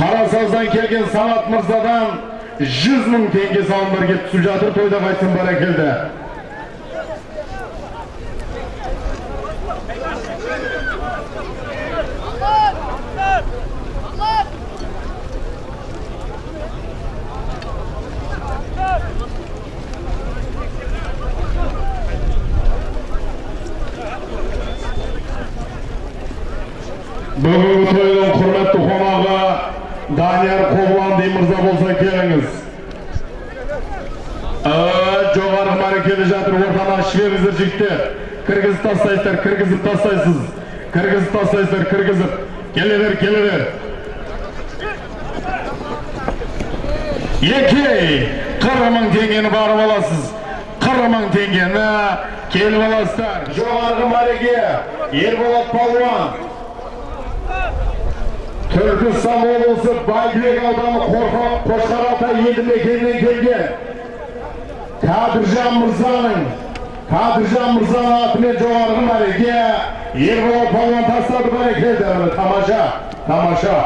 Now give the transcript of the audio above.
қарасаздан келген санат мырзадан жүз мың теңге салымдар келіп түсіп жатыр тойда қайтсын бәрекелді бүгінгі тойдың құрметті қонағы данияр қобланди мырза болса келіңіз. Ә, жоғары мәрекелі жатыр ортаны ашып беріңіздер жігіттер. Кіргізіп тастайсыздар кіргізіп тастайсыз. Кіргізіп тастайсыздар кіргізіп. Келе бер келе бер екі қырық мың теңгені барып аласыз. Қырық мың теңгені келіп аласыздар. Жоғарғы мәреге ерболат палуан. Түркістан облысы бәйдібек ауданы Қорқа- қошқарата елді мекенінен келген кәдіржан мырзаның кәдіржан мырзаның атымен жоғарғы мәреге ерболат палуан тастады бәрекелді тамаша тамаша